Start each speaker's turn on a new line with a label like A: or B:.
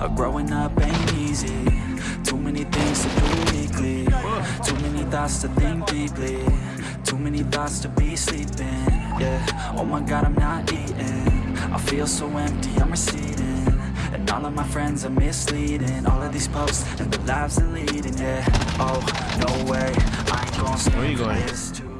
A: Uh, growing up ain't easy. Too many things to do weekly. Too many thoughts to think deeply. Too many thoughts to be sleeping. Yeah, oh my god I'm not eating. I feel so empty, I'm receding. And all of my friends are misleading. All of these posts and the lives they're leading. Yeah, oh, no way. I ain't gonna
B: Where you going?